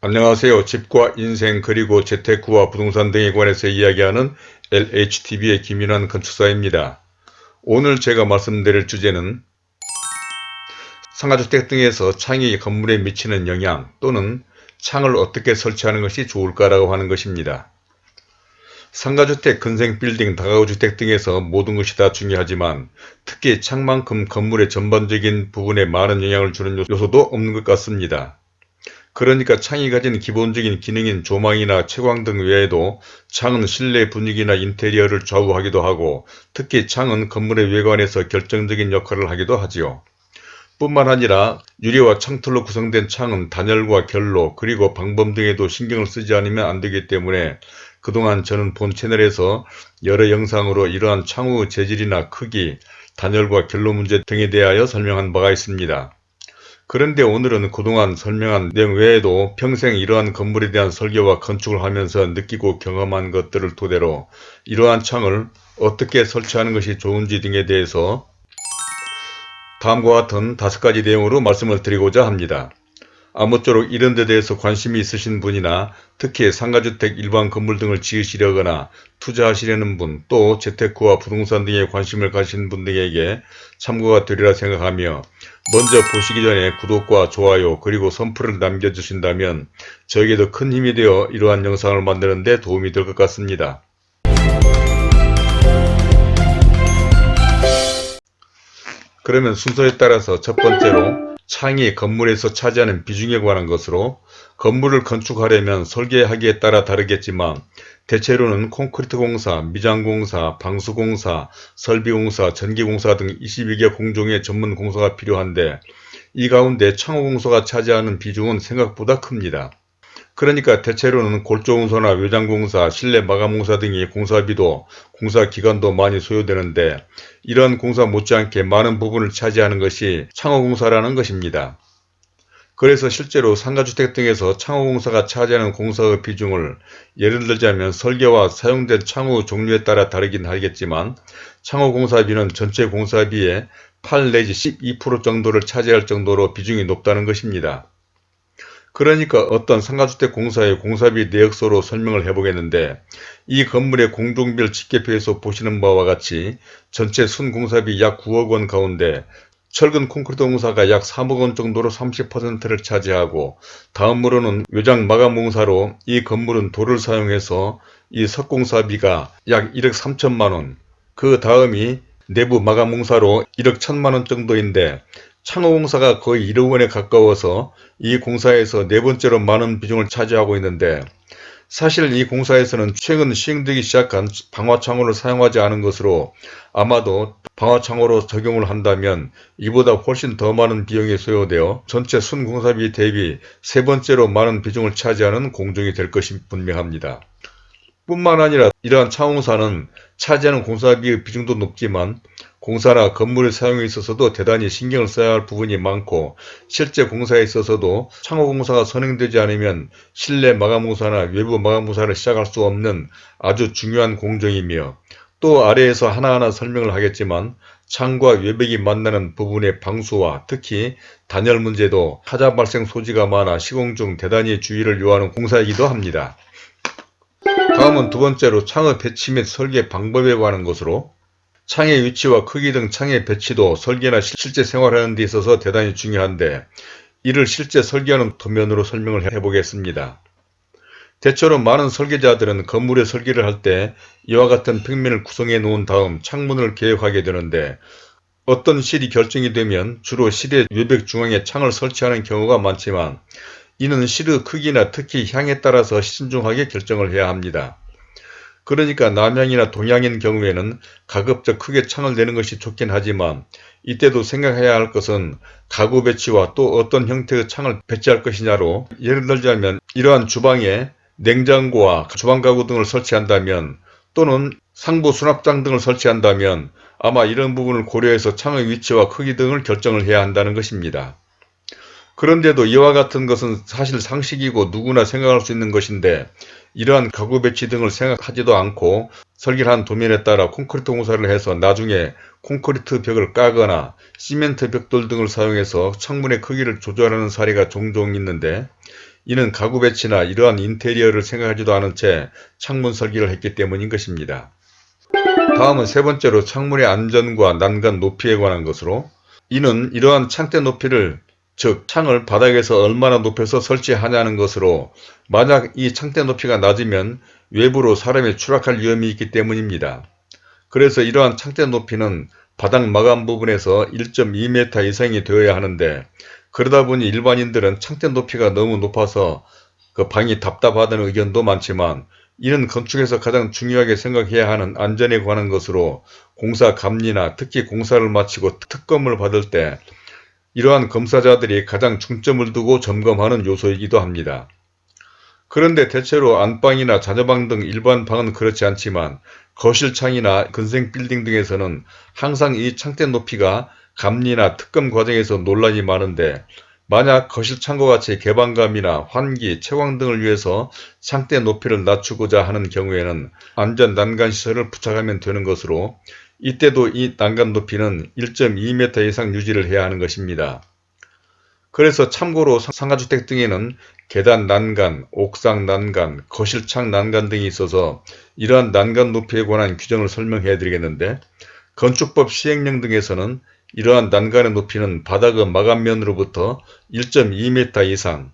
안녕하세요. 집과 인생 그리고 재테크와 부동산 등에 관해서 이야기하는 LHTV의 김윤환 건축사입니다. 오늘 제가 말씀드릴 주제는 상가주택 등에서 창이 건물에 미치는 영향 또는 창을 어떻게 설치하는 것이 좋을까라고 하는 것입니다. 상가주택, 근생빌딩, 다가구주택 등에서 모든 것이 다 중요하지만 특히 창만큼 건물의 전반적인 부분에 많은 영향을 주는 요소도 없는 것 같습니다. 그러니까 창이 가진 기본적인 기능인 조망이나 채광 등 외에도 창은 실내 분위기나 인테리어를 좌우하기도 하고 특히 창은 건물의 외관에서 결정적인 역할을 하기도 하지요. 뿐만 아니라 유리와 창틀로 구성된 창은 단열과 결로 그리고 방범 등에도 신경을 쓰지 않으면 안 되기 때문에 그동안 저는 본 채널에서 여러 영상으로 이러한 창후 재질이나 크기, 단열과 결로 문제 등에 대하여 설명한 바가 있습니다. 그런데 오늘은 그동안 설명한 내용 외에도 평생 이러한 건물에 대한 설계와 건축을 하면서 느끼고 경험한 것들을 토대로 이러한 창을 어떻게 설치하는 것이 좋은지 등에 대해서 다음과 같은 다섯 가지 내용으로 말씀을 드리고자 합니다. 아무쪼록 이런 데 대해서 관심이 있으신 분이나 특히 상가주택 일반 건물 등을 지으시려거나 투자하시려는 분, 또 재테크와 부동산 등에 관심을 가신 분들에게 참고가 되리라 생각하며 먼저 보시기 전에 구독과 좋아요 그리고 선풀을 남겨주신다면 저에게도 큰 힘이 되어 이러한 영상을 만드는 데 도움이 될 것 같습니다. 그러면 순서에 따라서 첫 번째로 창이 건물에서 차지하는 비중에 관한 것으로 건물을 건축하려면 설계하기에 따라 다르겠지만 대체로는 콘크리트 공사, 미장 공사, 방수 공사, 설비 공사, 전기 공사 등 22개 공종의 전문 공사가 필요한데 이 가운데 창호 공사가 차지하는 비중은 생각보다 큽니다. 그러니까 대체로는 골조공사나 외장공사, 실내 마감공사 등의 공사비도 공사기간도 많이 소요되는데 이러한 공사 못지않게 많은 부분을 차지하는 것이 창호공사라는 것입니다. 그래서 실제로 상가주택 등에서 창호공사가 차지하는 공사의 비중을 예를 들자면 설계와 사용된 창호 종류에 따라 다르긴 하겠지만 창호공사비는 전체 공사비의 8 내지 12% 정도를 차지할 정도로 비중이 높다는 것입니다. 그러니까 어떤 상가주택 공사의 공사비 내역서로 설명을 해보겠는데 이 건물의 공종별 집계표에서 보시는 바와 같이 전체 순공사비 약 9억 원 가운데 철근 콘크리트 공사가 약 3억 원 정도로 30%를 차지하고 다음으로는 외장 마감 공사로 이 건물은 돌을 사용해서 이 석공사비가 약 1억 3천만 원, 그 다음이 내부 마감 공사로 1억 1천만 원 정도인데 창호공사가 거의 1억 원에 가까워서 이 공사에서 네 번째로 많은 비중을 차지하고 있는데 사실 이 공사에서는 최근 시행되기 시작한 방화창호를 사용하지 않은 것으로 아마도 방화창호로 적용을 한다면 이보다 훨씬 더 많은 비용이 소요되어 전체 순공사비 대비 세 번째로 많은 비중을 차지하는 공정이 될 것이 분명합니다. 뿐만 아니라 이러한 창호공사는 차지하는 공사비의 비중도 높지만 공사나 건물의 사용에 있어서도 대단히 신경을 써야 할 부분이 많고 실제 공사에 있어서도 창호공사가 선행되지 않으면 실내 마감공사나 외부 마감공사를 시작할 수 없는 아주 중요한 공정이며 또 아래에서 하나하나 설명을 하겠지만 창과 외벽이 만나는 부분의 방수와 특히 단열 문제도 하자 발생 소지가 많아 시공 중 대단히 주의를 요하는 공사이기도 합니다. 다음은 두 번째로 창의 배치 및 설계 방법에 관한 것으로 창의 위치와 크기 등 창의 배치도 설계나 실제 생활하는 데 있어서 대단히 중요한데 이를 실제 설계하는 도면으로 설명을 해보겠습니다. 대체로 많은 설계자들은 건물의 설계를 할 때 이와 같은 평면을 구성해 놓은 다음 창문을 계획하게 되는데 어떤 실이 결정이 되면 주로 실의 외벽 중앙에 창을 설치하는 경우가 많지만 이는 실의 크기나 특히 향에 따라서 신중하게 결정을 해야 합니다. 그러니까 남향이나 동향인 경우에는 가급적 크게 창을 내는 것이 좋긴 하지만 이때도 생각해야 할 것은 가구 배치와 또 어떤 형태의 창을 배치할 것이냐로 예를 들자면 이러한 주방에 냉장고와 주방 가구 등을 설치한다면 또는 상부 수납장 등을 설치한다면 아마 이런 부분을 고려해서 창의 위치와 크기 등을 결정을 해야 한다는 것입니다. 그런데도 이와 같은 것은 사실 상식이고 누구나 생각할 수 있는 것인데 이러한 가구 배치 등을 생각하지도 않고 설계를 한 도면에 따라 콘크리트 공사를 해서 나중에 콘크리트 벽을 까거나 시멘트 벽돌 등을 사용해서 창문의 크기를 조절하는 사례가 종종 있는데 이는 가구 배치나 이러한 인테리어를 생각하지도 않은 채 창문 설계를 했기 때문인 것입니다. 다음은 세 번째로 창문의 안전과 난간 높이에 관한 것으로 이는 이러한 창대 높이를 즉 창을 바닥에서 얼마나 높여서 설치하냐는 것으로 만약 이 창대 높이가 낮으면 외부로 사람이 추락할 위험이 있기 때문입니다. 그래서 이러한 창대 높이는 바닥 마감 부분에서 1.2m 이상이 되어야 하는데 그러다 보니 일반인들은 창대 높이가 너무 높아서 그 방이 답답하다는 의견도 많지만 이는 건축에서 가장 중요하게 생각해야 하는 안전에 관한 것으로 공사 감리나 특히 공사를 마치고 특검을 받을 때 이러한 검사자들이 가장 중점을 두고 점검하는 요소이기도 합니다. 그런데 대체로 안방이나 자녀방 등 일반 방은 그렇지 않지만 거실창이나 근생 빌딩 등에서는 항상 이 창대 높이가 감리나 특검 과정에서 논란이 많은데 만약 거실창과 같이 개방감이나 환기, 채광 등을 위해서 창대 높이를 낮추고자 하는 경우에는 안전 난간 시설을 부착하면 되는 것으로 이때도 이 난간 높이는 1.2m 이상 유지를 해야 하는 것입니다. 그래서 참고로 상가주택 등에는 계단 난간, 옥상 난간, 거실창 난간 등이 있어서 이러한 난간 높이에 관한 규정을 설명해 드리겠는데 건축법 시행령 등에서는 이러한 난간의 높이는 바닥의 마감면으로부터 1.2m 이상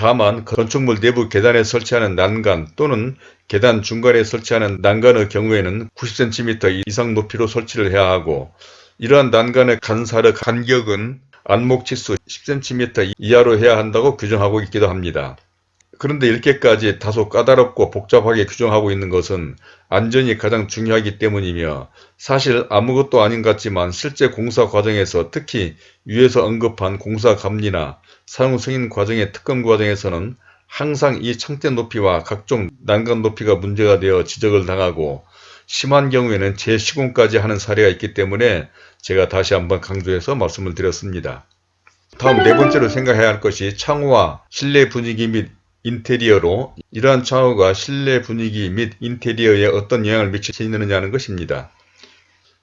다만 건축물 내부 계단에 설치하는 난간 또는 계단 중간에 설치하는 난간의 경우에는 90cm 이상 높이로 설치를 해야 하고 이러한 난간의 간사의 간격은 안목치수 10cm 이하로 해야 한다고 규정하고 있기도 합니다. 그런데 이렇게까지 다소 까다롭고 복잡하게 규정하고 있는 것은 안전이 가장 중요하기 때문이며 사실 아무것도 아닌 것 같지만 실제 공사 과정에서 특히 위에서 언급한 공사 감리나 사용 승인 과정의 특검 과정에서는 항상 이 창대 높이와 각종 난간 높이가 문제가 되어 지적을 당하고 심한 경우에는 재시공까지 하는 사례가 있기 때문에 제가 다시 한번 강조해서 말씀을 드렸습니다. 다음 네 번째로 생각해야 할 것이 창호와 실내 분위기 및 인테리어로 이러한 창호가 실내 분위기 및 인테리어에 어떤 영향을 미치느냐는 것입니다.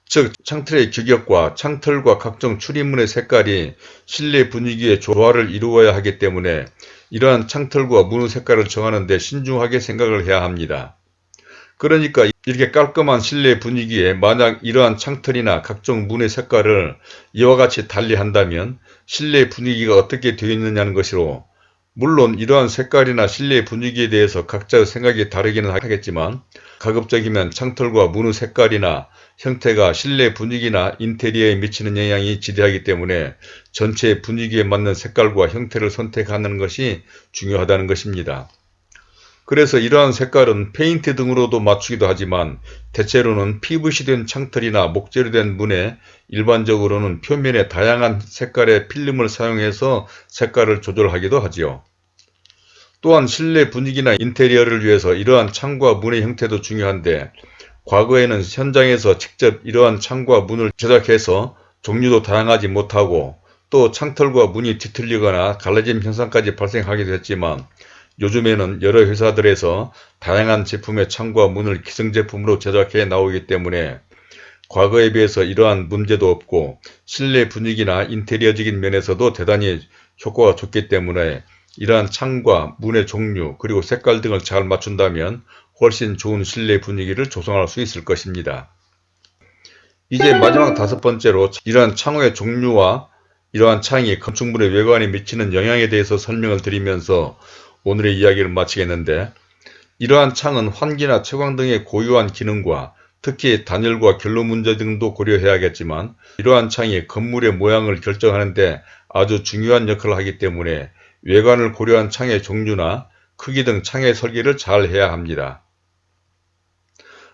즉 창틀의 규격과 창틀과 각종 출입문의 색깔이 실내 분위기의 조화를 이루어야 하기 때문에 이러한 창틀과 문의 색깔을 정하는 데 신중하게 생각을 해야 합니다. 그러니까 이렇게 깔끔한 실내 분위기에 만약 이러한 창틀이나 각종 문의 색깔을 이와 같이 달리 한다면 실내 분위기가 어떻게 되어 있느냐는 것으로 물론 이러한 색깔이나 실내 분위기에 대해서 각자의 생각이 다르기는 하겠지만 가급적이면 창틀과 문의 색깔이나 형태가 실내 분위기나 인테리어에 미치는 영향이 지대하기 때문에 전체 분위기에 맞는 색깔과 형태를 선택하는 것이 중요하다는 것입니다. 그래서 이러한 색깔은 페인트 등으로도 맞추기도 하지만 대체로는 PVC된 창틀이나 목재로 된 문에 일반적으로는 표면에 다양한 색깔의 필름을 사용해서 색깔을 조절하기도 하지요. 또한 실내 분위기나 인테리어를 위해서 이러한 창과 문의 형태도 중요한데 과거에는 현장에서 직접 이러한 창과 문을 제작해서 종류도 다양하지 못하고 또 창틀과 문이 뒤틀리거나 갈라짐 현상까지 발생하기도 했지만 요즘에는 여러 회사들에서 다양한 제품의 창과 문을 기성제품으로 제작해 나오기 때문에 과거에 비해서 이러한 문제도 없고 실내 분위기나 인테리어적인 면에서도 대단히 효과가 좋기 때문에 이러한 창과 문의 종류 그리고 색깔 등을 잘 맞춘다면 훨씬 좋은 실내 분위기를 조성할 수 있을 것입니다. 이제 마지막 다섯 번째로 이러한 창호의 종류와 이러한 창이 건축물의 외관에 미치는 영향에 대해서 설명을 드리면서 오늘의 이야기를 마치겠는데 이러한 창은 환기나 채광 등의 고유한 기능과 특히 단열과 결로 문제 등도 고려해야겠지만 이러한 창이 건물의 모양을 결정하는 데 아주 중요한 역할을 하기 때문에 외관을 고려한 창의 종류나 크기 등 창의 설계를 잘 해야 합니다.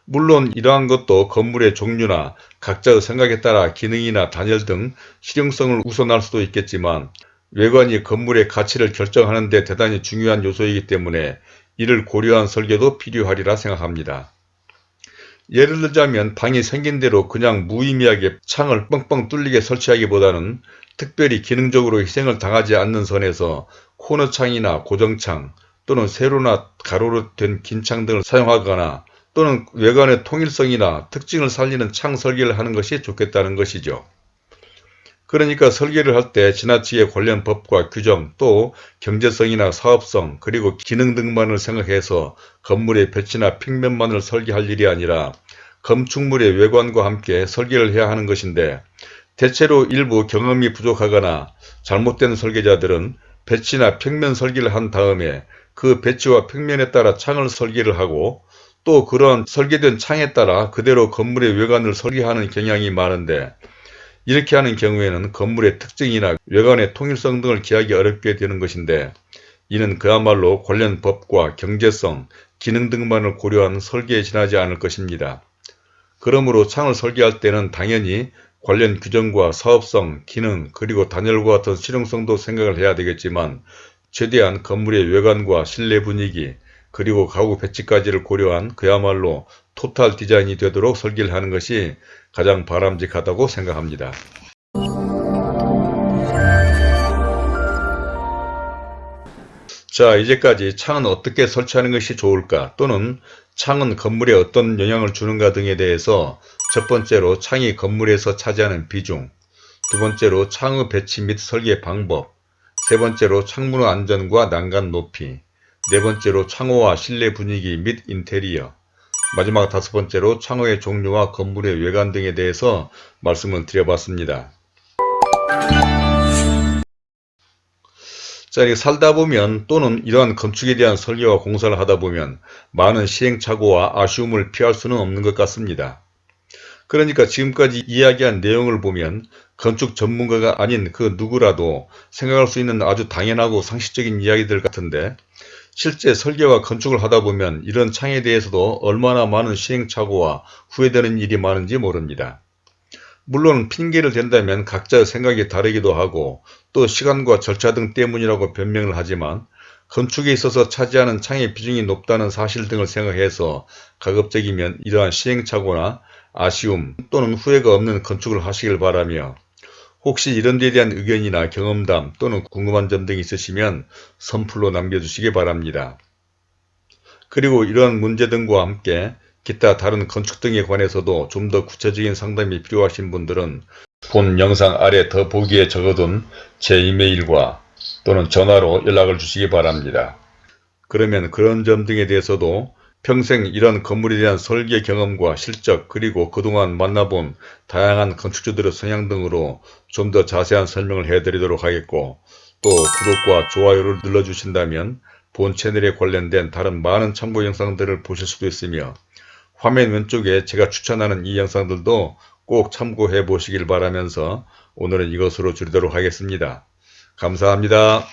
물론 이러한 것도 건물의 종류나 각자의 생각에 따라 기능이나 단열 등 실용성을 우선할 수도 있겠지만 외관이 건물의 가치를 결정하는 데 대단히 중요한 요소이기 때문에 이를 고려한 설계도 필요하리라 생각합니다. 예를 들자면 방이 생긴 대로 그냥 무의미하게 창을 뻥뻥 뚫리게 설치하기보다는 특별히 기능적으로 희생을 당하지 않는 선에서 코너창이나 고정창 또는 세로나 가로로 된 긴 창 등을 사용하거나 또는 외관의 통일성이나 특징을 살리는 창 설계를 하는 것이 좋겠다는 것이죠. 그러니까 설계를 할 때 지나치게 관련 법과 규정 또 경제성이나 사업성 그리고 기능 등만을 생각해서 건물의 볕이나 평면만을 설계할 일이 아니라 건축물의 외관과 함께 설계를 해야 하는 것인데 대체로 일부 경험이 부족하거나 잘못된 설계자들은 배치나 평면 설계를 한 다음에 그 배치와 평면에 따라 창을 설계를 하고 또 그런 설계된 창에 따라 그대로 건물의 외관을 설계하는 경향이 많은데 이렇게 하는 경우에는 건물의 특징이나 외관의 통일성 등을 기하기 어렵게 되는 것인데 이는 그야말로 관련 법과 경제성, 기능 등만을 고려한 설계에 지나지 않을 것입니다. 그러므로 창을 설계할 때는 당연히 관련 규정과 사업성, 기능, 그리고 단열과 같은 실용성도 생각을 해야 되겠지만 최대한 건물의 외관과 실내 분위기, 그리고 가구 배치까지를 고려한 그야말로 토탈 디자인이 되도록 설계를 하는 것이 가장 바람직하다고 생각합니다. 자 이제까지 창은 어떻게 설치하는 것이 좋을까 또는 창은 건물에 어떤 영향을 주는가 등에 대해서 첫 번째로 창이 건물에서 차지하는 비중 두 번째로 창의 배치 및 설계 방법 세 번째로 창문의 안전과 난간 높이 네 번째로 창호와 실내 분위기 및 인테리어 마지막 다섯 번째로 창호의 종류와 건물의 외관 등에 대해서 말씀을 드려봤습니다. 자, 이렇게 살다 보면 또는 이러한 건축에 대한 설계와 공사를 하다 보면 많은 시행착오와 아쉬움을 피할 수는 없는 것 같습니다. 그러니까 지금까지 이야기한 내용을 보면 건축 전문가가 아닌 그 누구라도 생각할 수 있는 아주 당연하고 상식적인 이야기들 같은데 실제 설계와 건축을 하다 보면 이런 창에 대해서도 얼마나 많은 시행착오와 후회되는 일이 많은지 모릅니다. 물론 핑계를 댄다면 각자의 생각이 다르기도 하고 또 시간과 절차 등 때문이라고 변명을 하지만 건축에 있어서 차지하는 창의 비중이 높다는 사실 등을 생각해서 가급적이면 이러한 시행착오나 아쉬움 또는 후회가 없는 건축을 하시길 바라며 혹시 이런 데에 대한 의견이나 경험담 또는 궁금한 점 등이 있으시면 선플로 남겨주시기 바랍니다. 그리고 이러한 문제 등과 함께 기타 다른 건축 등에 관해서도 좀 더 구체적인 상담이 필요하신 분들은 본 영상 아래 더 보기에 적어둔 제 이메일과 또는 전화로 연락을 주시기 바랍니다. 그러면 그런 점 등에 대해서도 평생 이런 건물에 대한 설계 경험과 실적 그리고 그동안 만나본 다양한 건축주들의 성향 등으로 좀 더 자세한 설명을 해드리도록 하겠고 또 구독과 좋아요를 눌러주신다면 본 채널에 관련된 다른 많은 참고 영상들을 보실 수도 있으며 화면 왼쪽에 제가 추천하는 이 영상들도 꼭 참고해 보시길 바라면서 오늘은 이것으로 줄이도록 하겠습니다. 감사합니다.